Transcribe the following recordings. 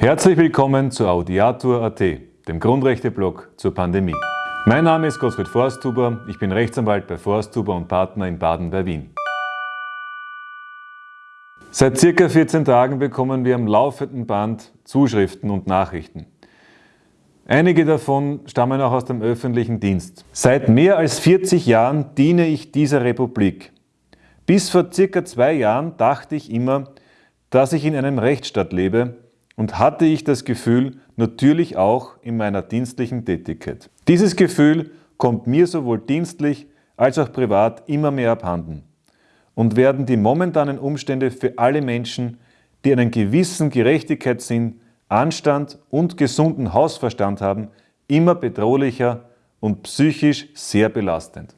Herzlich willkommen zu Audiatur.at, dem Grundrechteblog zur Pandemie. Mein Name ist Gottfried Forsthuber, ich bin Rechtsanwalt bei Forsthuber und Partner in Baden bei Wien. Seit circa 14 Tagen bekommen wir am laufenden Band Zuschriften und Nachrichten. Einige davon stammen auch aus dem öffentlichen Dienst. Seit mehr als 40 Jahren diene ich dieser Republik. Bis vor circa zwei Jahren dachte ich immer, dass ich in einem Rechtsstaat lebe und hatte ich das Gefühl, natürlich auch in meiner dienstlichen Tätigkeit. Dieses Gefühl kommt mir sowohl dienstlich als auch privat immer mehr abhanden und werden die momentanen Umstände für alle Menschen, die einen gewissen Gerechtigkeitssinn, Anstand und gesunden Hausverstand haben, immer bedrohlicher und psychisch sehr belastend.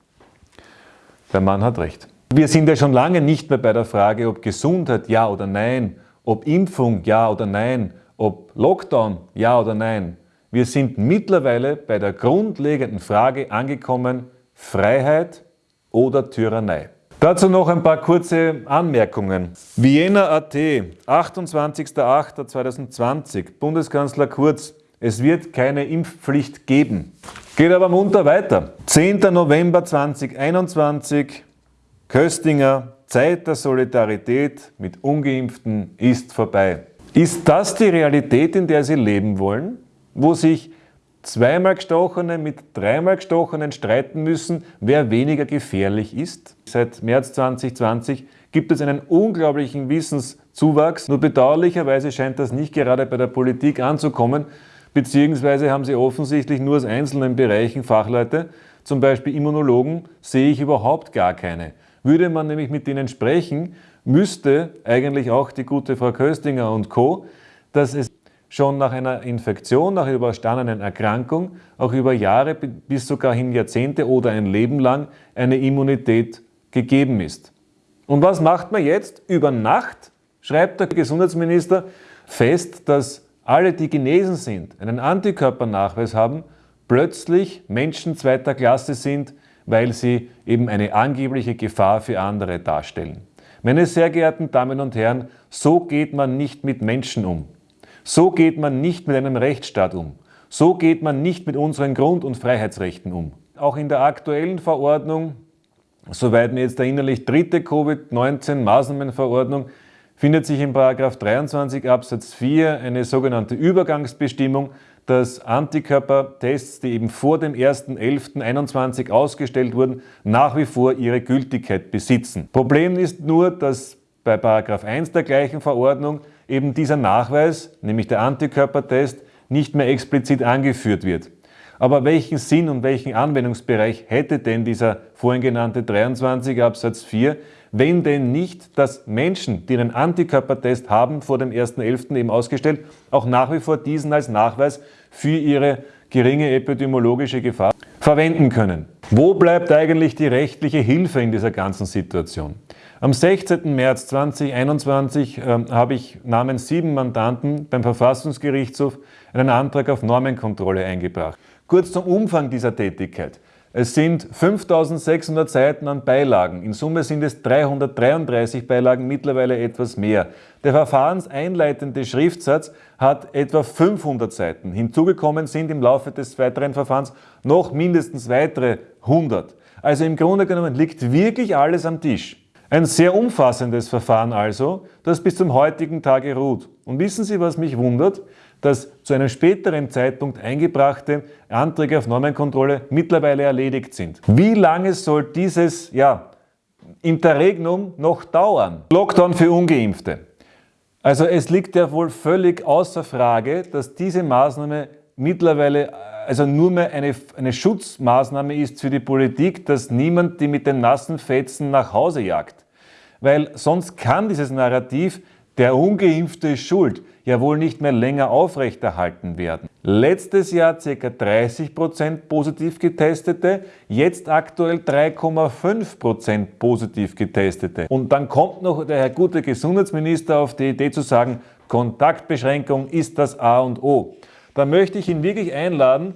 Der Mann hat recht. Wir sind ja schon lange nicht mehr bei der Frage, ob Gesundheit ja oder nein, ob Impfung ja oder nein, ob Lockdown ja oder nein. Wir sind mittlerweile bei der grundlegenden Frage angekommen, Freiheit oder Tyrannei. Dazu noch ein paar kurze Anmerkungen. Vienna.at, 28.08.2020, Bundeskanzler Kurz, es wird keine Impfpflicht geben. Geht aber munter weiter. 10. November 2021, Köstinger, Zeit der Solidarität mit Ungeimpften ist vorbei. Ist das die Realität, in der Sie leben wollen, wo sich zweimal Gestochene mit dreimal Gestochenen streiten müssen, wer weniger gefährlich ist. Seit März 2020 gibt es einen unglaublichen Wissenszuwachs. Nur bedauerlicherweise scheint das nicht gerade bei der Politik anzukommen, beziehungsweise haben sie offensichtlich nur aus einzelnen Bereichen Fachleute, zum Beispiel Immunologen, sehe ich überhaupt gar keine. Würde man nämlich mit denen sprechen, müsste eigentlich auch die gute Frau Köstinger und Co., dass es schon nach einer Infektion, nach überstandenen Erkrankung, auch über Jahre bis sogar hin Jahrzehnte oder ein Leben lang eine Immunität gegeben ist. Und was macht man jetzt? Über Nacht schreibt der Gesundheitsminister fest, dass alle, die genesen sind, einen Antikörpernachweis haben, plötzlich Menschen zweiter Klasse sind, weil sie eben eine angebliche Gefahr für andere darstellen. Meine sehr geehrten Damen und Herren, so geht man nicht mit Menschen um. So geht man nicht mit einem Rechtsstaat um. So geht man nicht mit unseren Grund- und Freiheitsrechten um. Auch in der aktuellen Verordnung, soweit mir jetzt erinnerlich dritte Covid-19-Maßnahmenverordnung, findet sich in 23 Absatz 4 eine sogenannte Übergangsbestimmung, dass Antikörpertests, die eben vor dem 1.11.21 ausgestellt wurden, nach wie vor ihre Gültigkeit besitzen. Problem ist nur, dass bei 1 der gleichen Verordnung eben dieser Nachweis, nämlich der Antikörpertest, nicht mehr explizit angeführt wird. Aber welchen Sinn und welchen Anwendungsbereich hätte denn dieser vorhin genannte 23 Absatz 4, wenn denn nicht, dass Menschen, die einen Antikörpertest haben, vor dem 1.11. eben ausgestellt, auch nach wie vor diesen als Nachweis für ihre geringe epidemiologische Gefahr verwenden können. Wo bleibt eigentlich die rechtliche Hilfe in dieser ganzen Situation? Am 16. März 2021 äh, habe ich namens sieben Mandanten beim Verfassungsgerichtshof einen Antrag auf Normenkontrolle eingebracht. Kurz zum Umfang dieser Tätigkeit. Es sind 5600 Seiten an Beilagen. In Summe sind es 333 Beilagen, mittlerweile etwas mehr. Der verfahrenseinleitende Schriftsatz hat etwa 500 Seiten. Hinzugekommen sind im Laufe des weiteren Verfahrens noch mindestens weitere 100. Also im Grunde genommen liegt wirklich alles am Tisch. Ein sehr umfassendes Verfahren also, das bis zum heutigen Tage ruht. Und wissen Sie, was mich wundert? Dass zu einem späteren Zeitpunkt eingebrachte Anträge auf Normenkontrolle mittlerweile erledigt sind. Wie lange soll dieses ja, Interregnum noch dauern? Lockdown für Ungeimpfte. Also es liegt ja wohl völlig außer Frage, dass diese Maßnahme mittlerweile also nur mehr eine, eine Schutzmaßnahme ist für die Politik, dass niemand die mit den nassen Fetzen nach Hause jagt. Weil sonst kann dieses Narrativ der Ungeimpfte ist schuld, ja wohl nicht mehr länger aufrechterhalten werden. Letztes Jahr ca. 30% positiv getestete, jetzt aktuell 3,5% positiv getestete. Und dann kommt noch der Herr gute Gesundheitsminister auf die Idee zu sagen, Kontaktbeschränkung ist das A und O. Da möchte ich ihn wirklich einladen,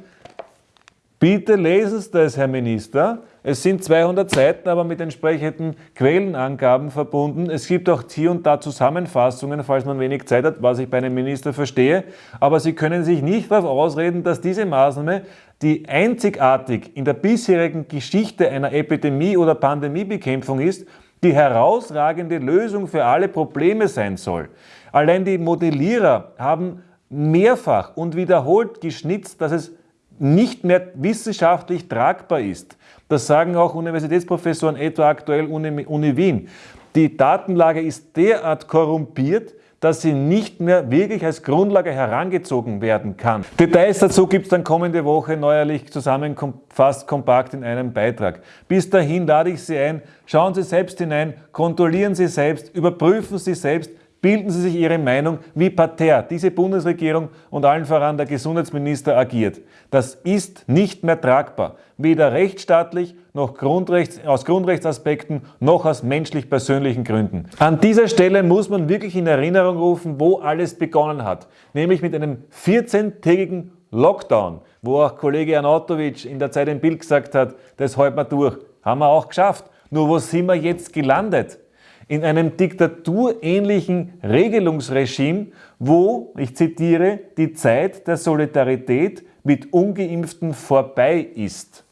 Bitte lesen Sie das, Herr Minister. Es sind 200 Seiten, aber mit entsprechenden Quellenangaben verbunden. Es gibt auch hier und da Zusammenfassungen, falls man wenig Zeit hat, was ich bei einem Minister verstehe. Aber Sie können sich nicht darauf ausreden, dass diese Maßnahme, die einzigartig in der bisherigen Geschichte einer Epidemie- oder Pandemiebekämpfung ist, die herausragende Lösung für alle Probleme sein soll. Allein die Modellierer haben mehrfach und wiederholt geschnitzt, dass es nicht mehr wissenschaftlich tragbar ist. Das sagen auch Universitätsprofessoren, etwa aktuell Uni, Uni Wien. Die Datenlage ist derart korrumpiert, dass sie nicht mehr wirklich als Grundlage herangezogen werden kann. Details dazu gibt es dann kommende Woche neuerlich zusammengefasst kompakt in einem Beitrag. Bis dahin lade ich Sie ein, schauen Sie selbst hinein, kontrollieren Sie selbst, überprüfen Sie selbst, bilden Sie sich Ihre Meinung, wie parterre diese Bundesregierung und allen voran der Gesundheitsminister agiert. Das ist nicht mehr tragbar, weder rechtsstaatlich noch Grundrechts, aus Grundrechtsaspekten noch aus menschlich-persönlichen Gründen. An dieser Stelle muss man wirklich in Erinnerung rufen, wo alles begonnen hat, nämlich mit einem 14-tägigen Lockdown, wo auch Kollege Anatovic in der Zeit im Bild gesagt hat, das halten wir durch. Haben wir auch geschafft. Nur wo sind wir jetzt gelandet? In einem diktaturähnlichen Regelungsregime, wo, ich zitiere, die Zeit der Solidarität mit ungeimpften vorbei ist.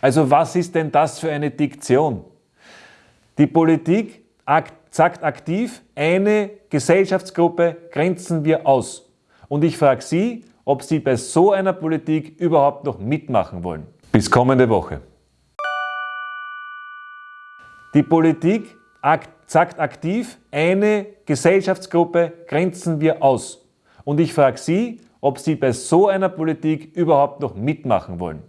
Also was ist denn das für eine Diktion? Die Politik sagt aktiv, eine Gesellschaftsgruppe grenzen wir aus. Und ich frage Sie, ob Sie bei so einer Politik überhaupt noch mitmachen wollen. Bis kommende Woche. Die Politik sagt aktiv, eine Gesellschaftsgruppe grenzen wir aus. Und ich frage Sie, ob Sie bei so einer Politik überhaupt noch mitmachen wollen.